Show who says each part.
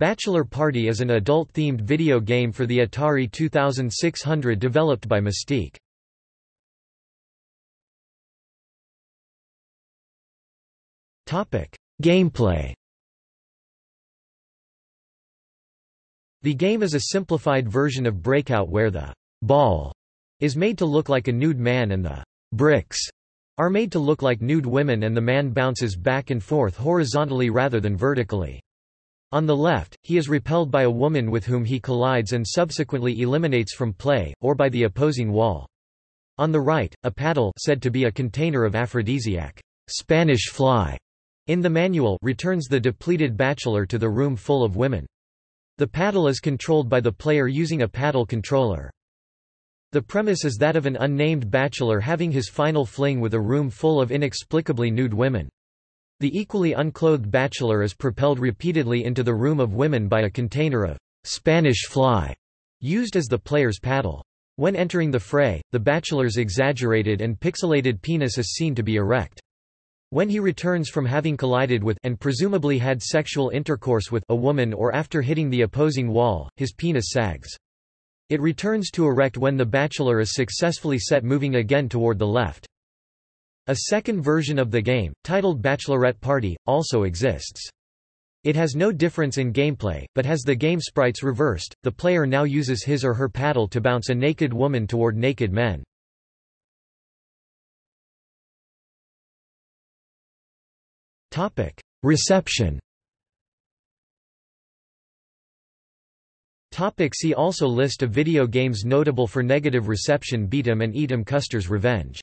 Speaker 1: Bachelor Party is an adult-themed video game for the Atari 2600 developed by Mystique. Gameplay The game is a simplified version of Breakout where the ball is made to look like a nude man and the bricks are made to look like nude women and the man bounces back and forth horizontally rather than vertically. On the left, he is repelled by a woman with whom he collides and subsequently eliminates from play, or by the opposing wall. On the right, a paddle said to be a container of aphrodisiac Spanish fly in the manual returns the depleted bachelor to the room full of women. The paddle is controlled by the player using a paddle controller. The premise is that of an unnamed bachelor having his final fling with a room full of inexplicably nude women. The equally unclothed bachelor is propelled repeatedly into the room of women by a container of Spanish fly, used as the player's paddle. When entering the fray, the bachelor's exaggerated and pixelated penis is seen to be erect. When he returns from having collided with and presumably had sexual intercourse with a woman or after hitting the opposing wall, his penis sags. It returns to erect when the bachelor is successfully set moving again toward the left. A second version of the game, titled Bachelorette Party, also exists. It has no difference in gameplay, but has the game sprites reversed. The player now uses his or her paddle to bounce a naked woman toward naked men. Topic: Reception. Topic see also List of video games notable for negative reception Beat 'em and Eat 'em Custer's Revenge